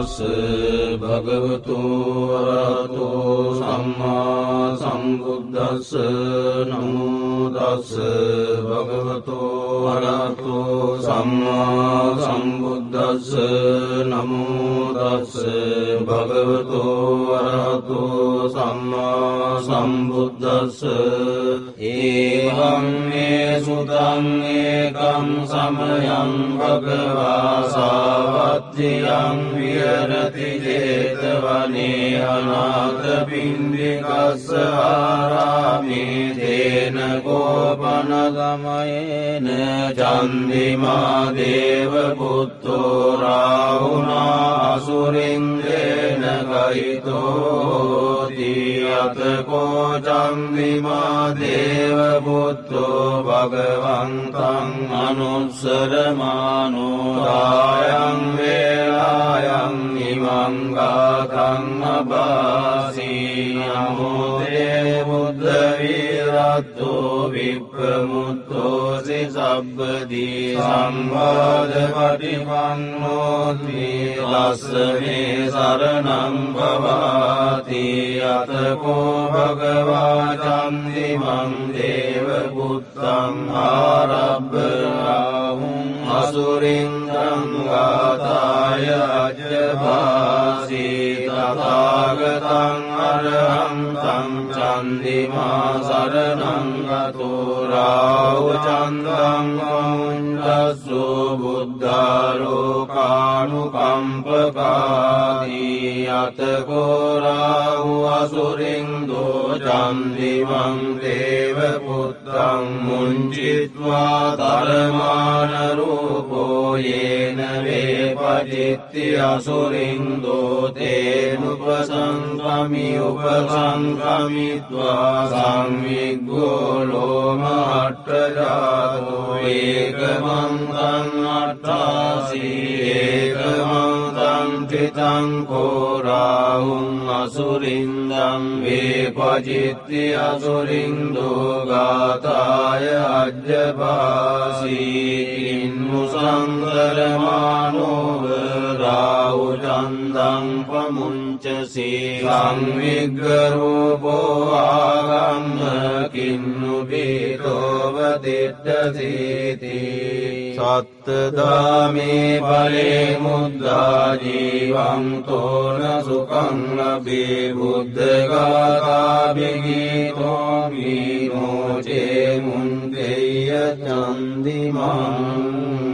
නමුදස්ස භගවතු වරහතෝ සම්මා සම්බුද්දස්ස නමුදස්ස භගවතු වරහතෝ සම්මා සම්බුද්දස්ස නමුදස්ස භගවතු වරහතෝ සම්මා සම්බුද්දස්ස ඒවම් මේ සුතං ඒකම් සමයං භගවා සාවත්තියං විහරති ජේතවනේ අනාථ පින්ඩිකස්ස ආරාමේ තේන කෝපන ගමයේන චන්දිමා දේව පුත්තෝ රාහුනා අසුරින්දේන ගයිතෝති අතකෝ චන්දිමා දේව පුත්තෝ භගවන්තං අනුස්සරමානෝදායන් වේලායන් නිමංගාතං අබාසී නමෝදේ බුද්ධවීරත්තෝ විප්‍රමුත්තෝසි සබ්බදී සම්බාධ පටිපන්නෝති ලස්සනේ සරණම් පවාති අතකෝ භගවා චන්දිමං දේව පුත්තං ආරබ්බරාහුම් අසුරින්දං ගාතාය අජ්‍යභාසී තථාගතං අරහන්තං චන්දිමා සරණං ගතෝ රාහු චන්දං මුඤ්ජස්සු බුද්ධාලෝකානුකම්පකාදී අතකෝ රාහු අසුරින්දෝ චන්දිමං දේව පුත්තං මුංචිත්වා තරමානරූපෝ යේන වේපජිත්ති අසුරින්දෝ තේනුපසංකමි උපසංකමිත්වා සංවිග්ගෝ ලෝමහට්ටජාතෝ ඒකමන්තං අට්ඨාසී ඒකමන්තං राुं असुरिन्दम् वे पजित्यसुरिन्दो गाताय जासिन्मुसन्दरम् පමුංචසී සංවිග්ගරූපෝ ආගම්ම කින්නු බීතෝවදිට්ටසීති සත්තදාමේ පලේ මුද්දා ජීවං තෝන සුකං ලබේ බුද්ධගාතාභිගීතෝ මීනෝචේ මුන්දෙය චන්දිමං.